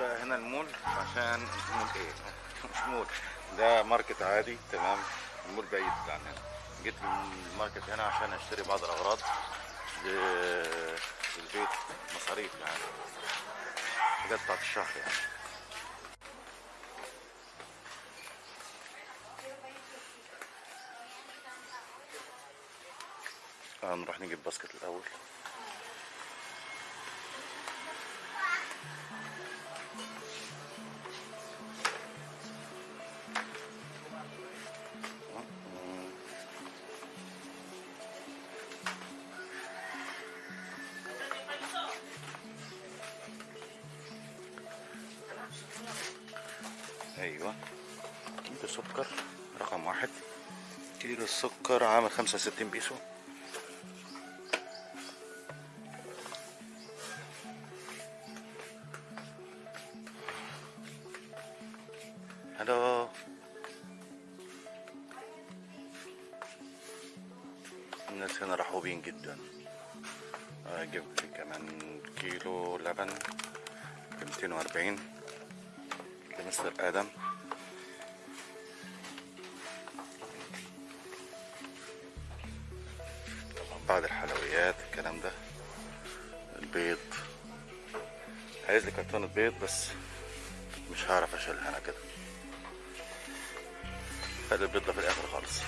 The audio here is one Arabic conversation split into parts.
بقى هنا المول عشان مول إيه؟ مش مول. ده market عادي تمام. المول بعيد عن هنا جيت ال market هنا عشان اشتري بعض الأغراض للبيت مصاريف يعني. حاجات بتاعت الشهر يعني. نروح نجيب basket الأول. 65 بيسو. هلو. الناس هنا رحوبين جدا. آه، أجيب لي كمان كيلو لبن. بمتين وأربعين. لمستر آدم. بعد الحلويات الكلام ده. البيض. عايز لي كرتونة بيض بس مش هعرف أشيلها أنا كده. خلي البيض ده في الآخر خالص.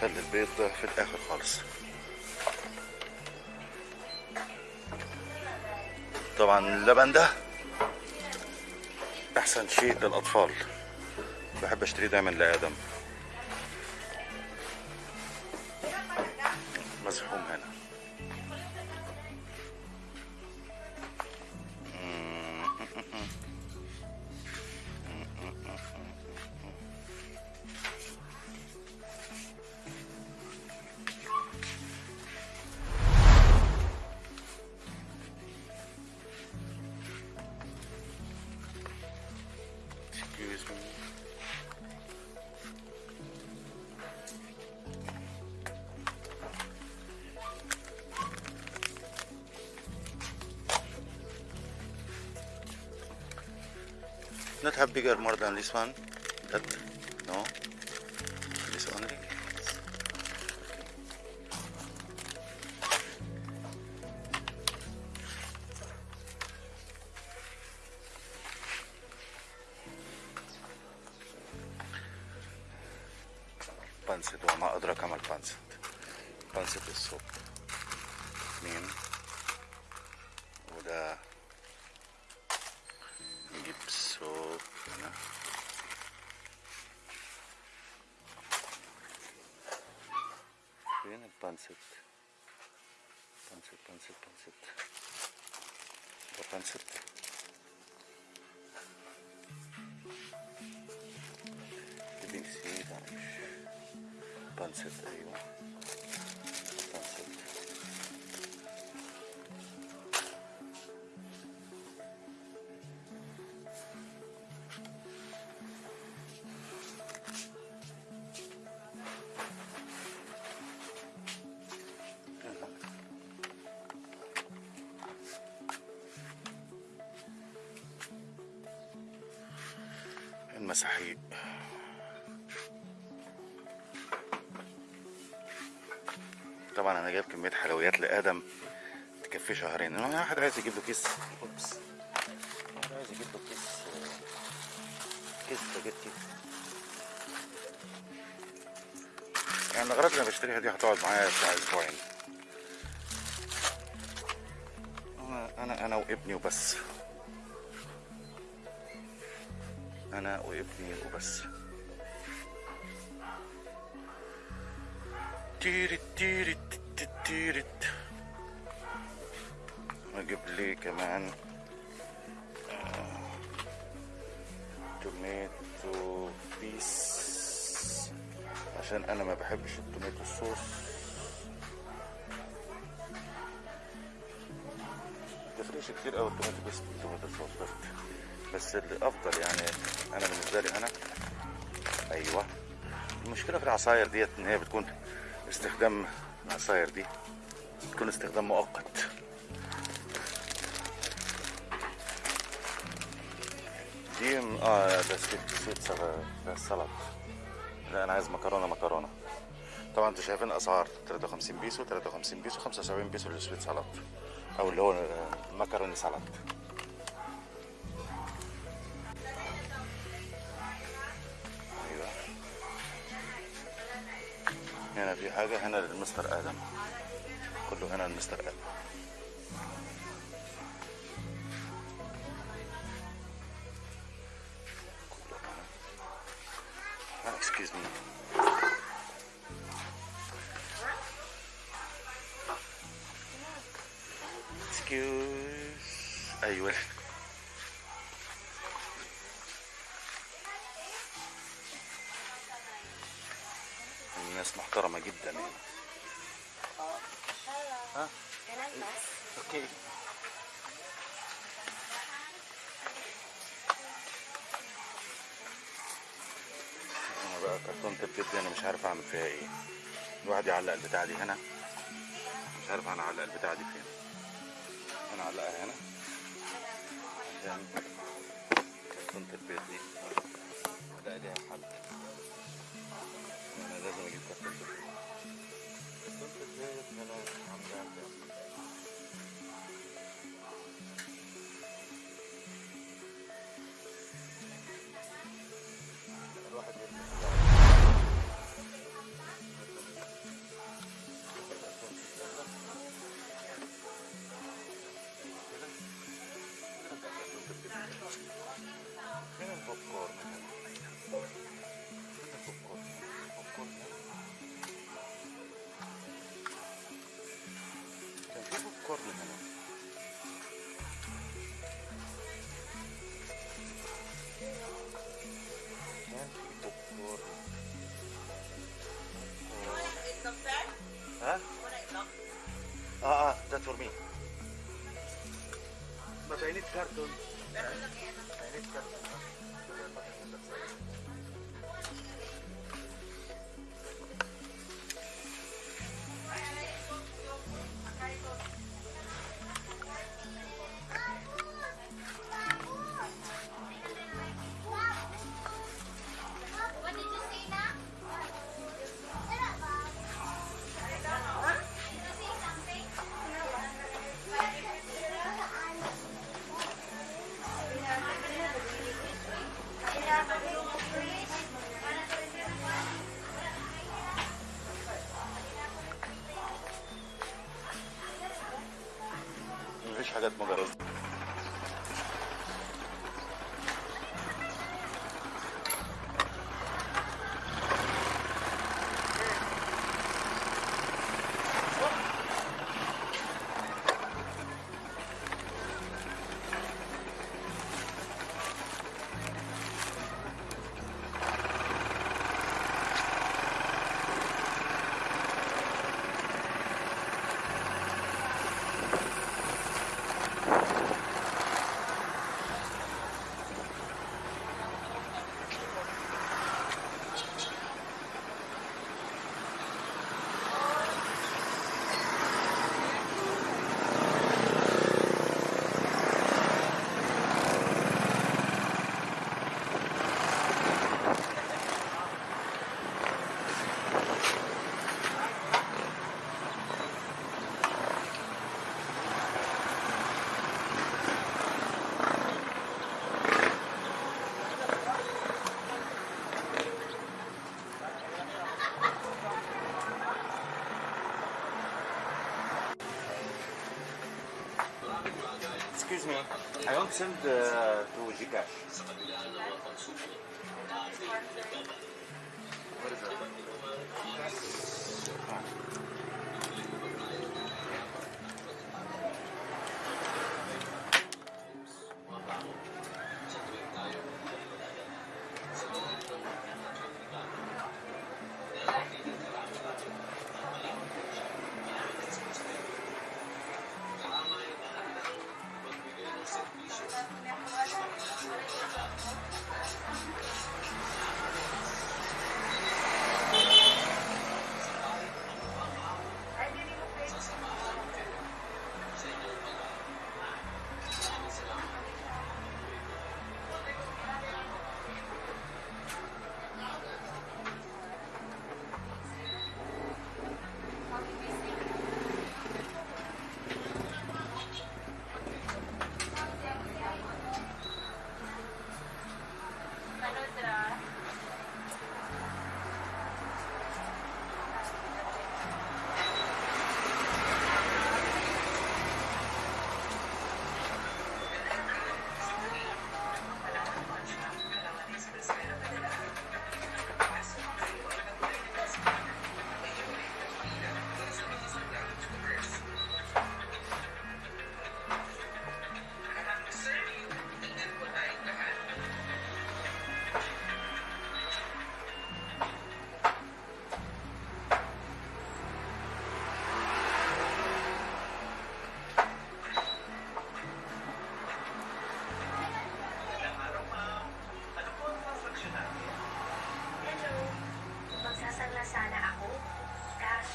خلي البيض ده في الآخر خالص. طبعا اللبن ده أحسن شيء للأطفال. بحب أشتريه دايما لآدم. Not have bigger more than this one. pancet. Pancet, pancet, pancet. Bo pancet. Dibin sinir almış. Pancet eyvah. المساحيق طبعا أنا جايب كمية حلويات لآدم تكفي شهرين. أنا واحد عايز يجيب له كيس. oops. واحد عايز يجيب له كيس كيس سباجيتي. يعني الاغراض اللي بشتريها دي هتقعد معايا بتاع أسبوعين. أنا أنا وابني وبس. أنا وابني وبس. تيرت تيرت تيرت تيرت. أجيب لي كمان؟ آه، tomato paste عشان أنا ما بحبش ال tomato sauce تفرقش كتير قوي ال tomato paste بال tomato sauce بس. بس الأفضل يعني أنا بالنسبة لي أنا أيوه. المشكلة في العصاير ديت إن هي بتكون استخدام العصاير دي بتكون استخدام مؤقت. دي آه ده sweet ده لا أنا عايز مكرونة مكرونة. طبعا أنتوا شايفين اسعار 53 بيسو 53 بيسو 75 بيسو لل sweet سلطة أو اللي هو macaroni سلطة. هنا في حاجة هنا للمستر آدم. كله هنا للمستر آدم. كله هنا excuse me ناس محترمة جدا هنا ها؟ أوكي. أنا بقى كرتونة البيت دي أنا مش عارف أعمل فيها إيه. الواحد يعلق البتاعة دي هنا. مش عارف أنا أعلق البتاعة دي فين. أنا أعلقها هنا. عشان كرتونة البيت دي. لا ليها حل لازم أجيب كرتونة البيت كرتونة البيت هنا عاملة عندي حاجات مجرد Excuse I don't send uh, to Gcash.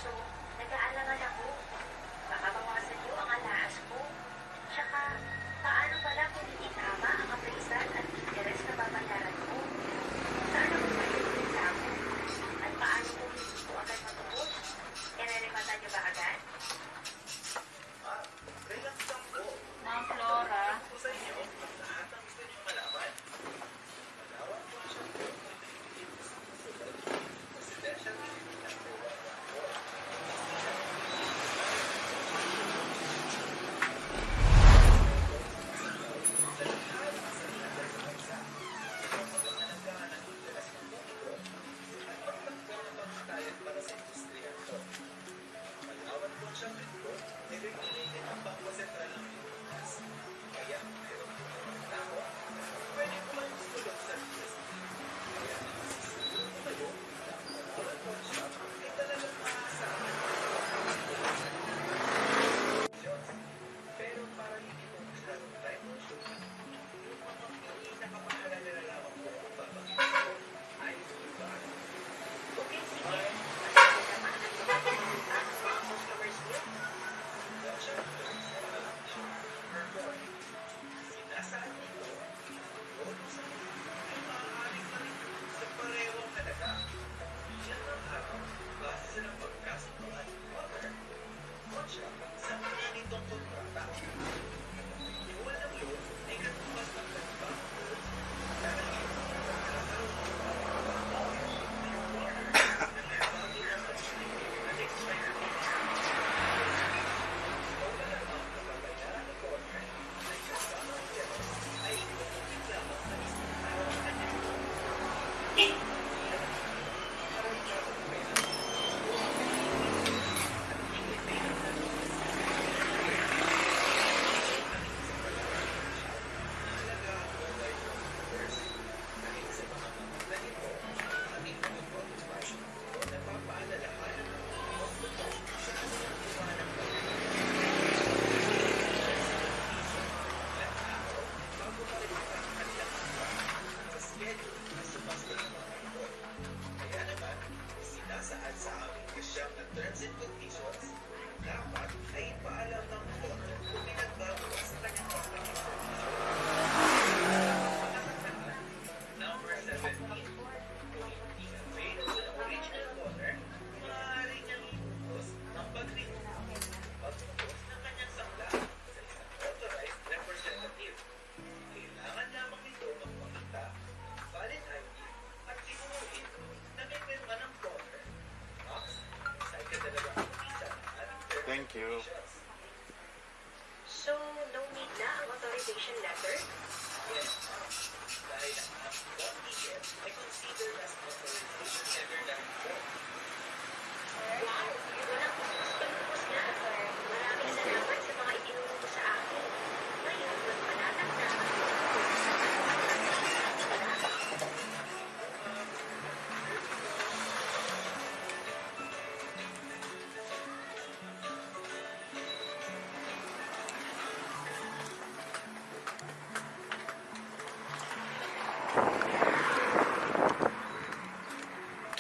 kaso nag-aalangan ako. Baka bawasan niyo ang alahas ko. Tsaka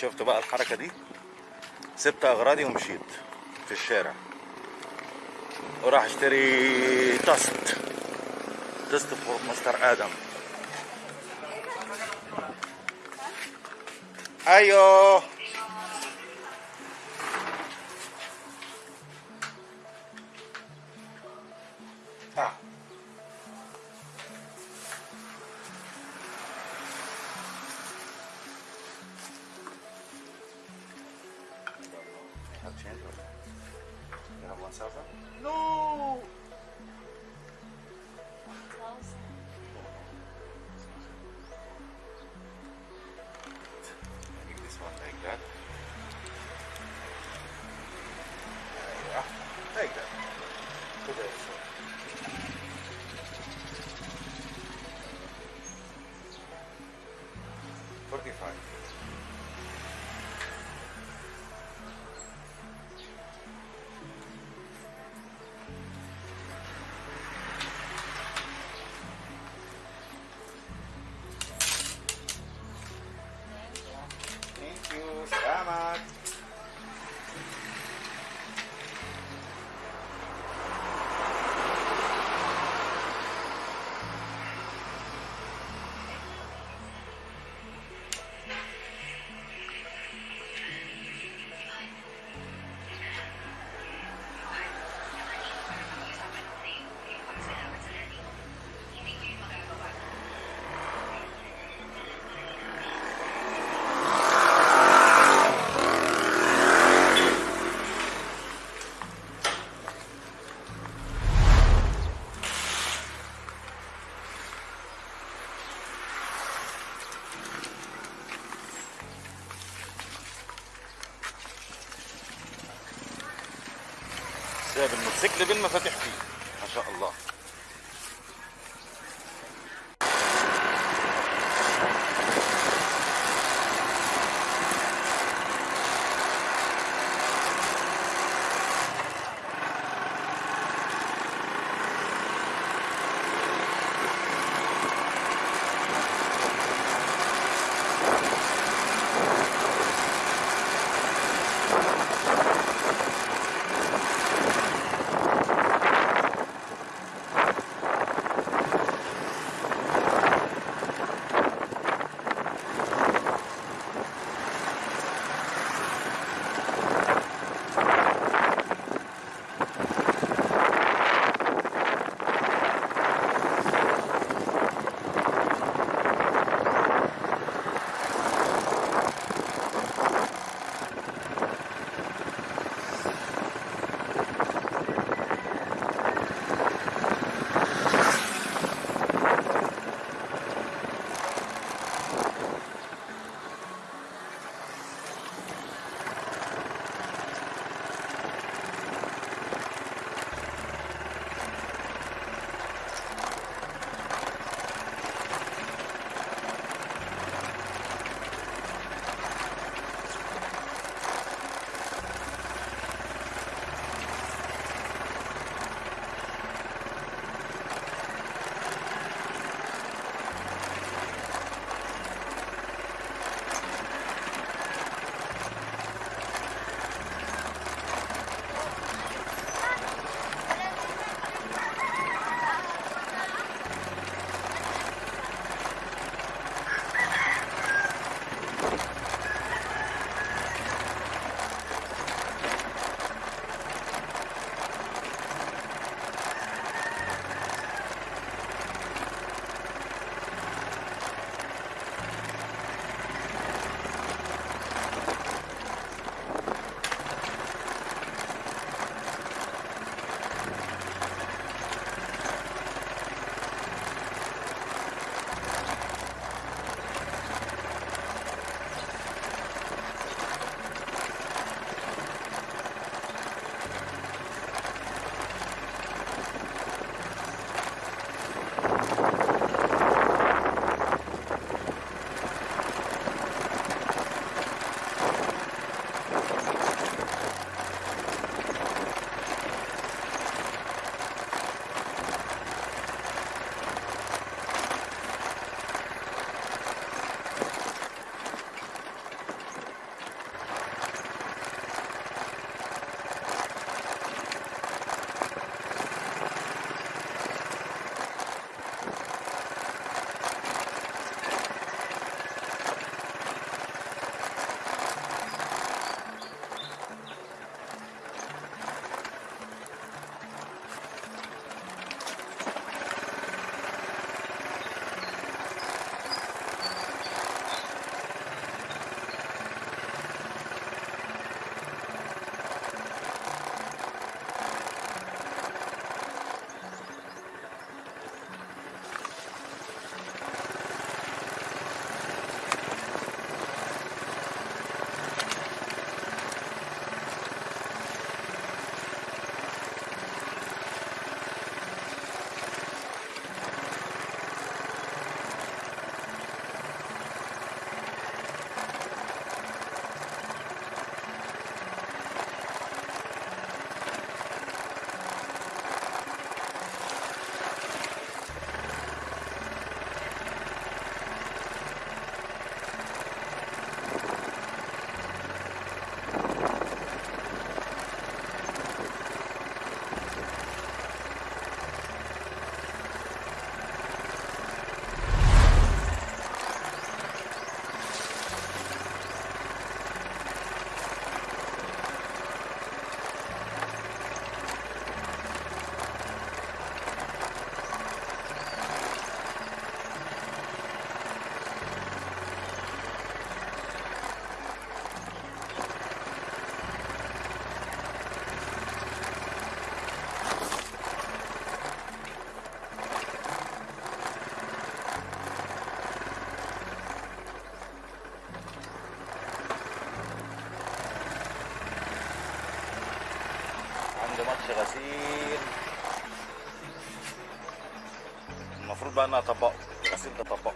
شفتوا بقى الحركة دي؟ سبت أغراضي ومشيت في الشارع. وراح أشتري تست تست فور مستر آدم. أيوه. تكذب المفاتيح عادش غسيل المفروض بقى انها طبقه الغسيل ده طبقه